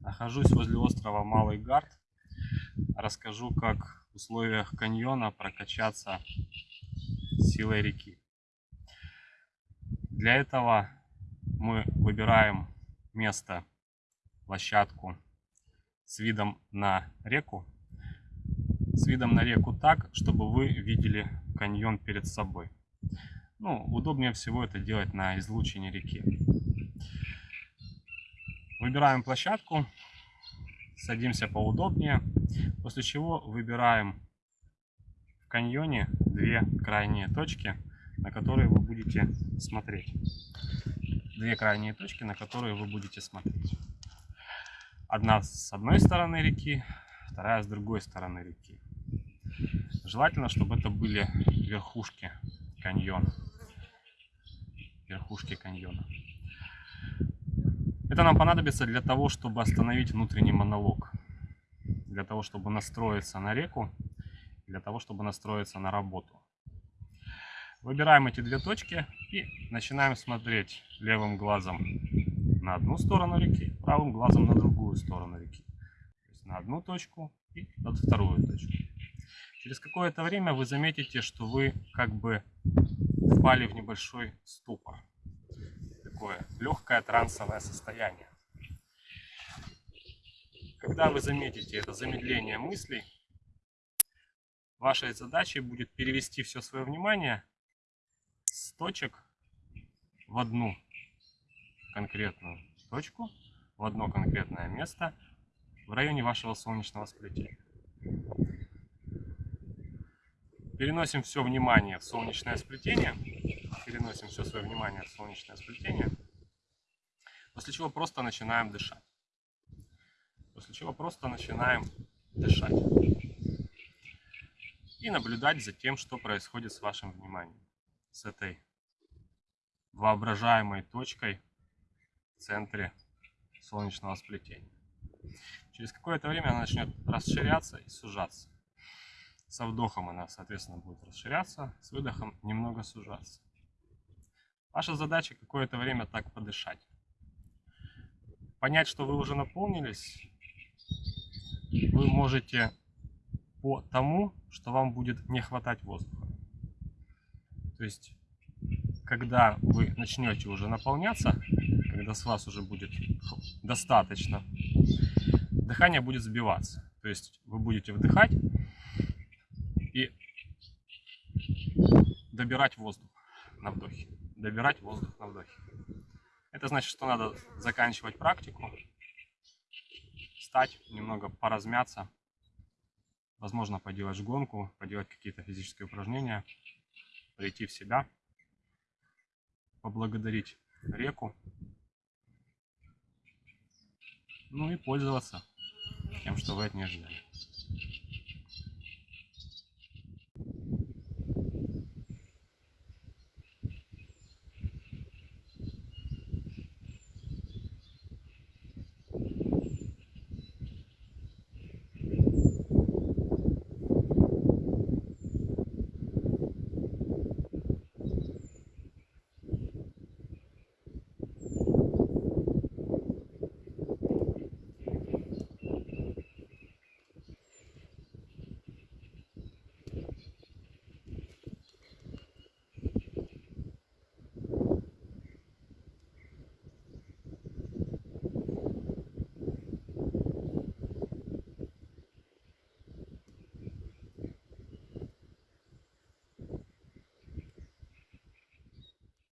Нахожусь возле острова Малый Гард. Расскажу, как в условиях каньона прокачаться силой реки. Для этого мы выбираем место, площадку с видом на реку. С видом на реку так, чтобы вы видели каньон перед собой. Ну, удобнее всего это делать на излучине реки. Выбираем площадку, садимся поудобнее, после чего выбираем в каньоне две крайние точки, на которые вы будете смотреть. Две крайние точки, на которые вы будете смотреть. Одна с одной стороны реки, вторая с другой стороны реки. Желательно, чтобы это были верхушки каньона. Верхушки каньона. Это нам понадобится для того, чтобы остановить внутренний монолог. Для того, чтобы настроиться на реку. Для того, чтобы настроиться на работу. Выбираем эти две точки и начинаем смотреть левым глазом на одну сторону реки, правым глазом на другую сторону реки. То есть на одну точку и на вторую точку. Через какое-то время вы заметите, что вы как бы впали в небольшой ступор такое легкое трансовое состояние. Когда вы заметите это замедление мыслей, вашей задачей будет перевести все свое внимание с точек в одну конкретную точку, в одно конкретное место в районе вашего солнечного сплетения. Переносим все внимание в солнечное сплетение переносим все свое внимание в солнечное сплетение. После чего просто начинаем дышать. После чего просто начинаем дышать. И наблюдать за тем, что происходит с вашим вниманием. С этой воображаемой точкой в центре солнечного сплетения. Через какое-то время она начнет расширяться и сужаться. Со вдохом она, соответственно, будет расширяться, с выдохом немного сужаться. Ваша задача какое-то время так подышать. Понять, что вы уже наполнились, вы можете по тому, что вам будет не хватать воздуха. То есть, когда вы начнете уже наполняться, когда с вас уже будет достаточно, дыхание будет сбиваться. То есть, вы будете вдыхать и добирать воздух на вдохе добирать воздух на вдохе. Это значит, что надо заканчивать практику, встать, немного поразмяться, возможно, поделать гонку, поделать какие-то физические упражнения, прийти в себя, поблагодарить реку, ну и пользоваться тем, что вы от нее ждали.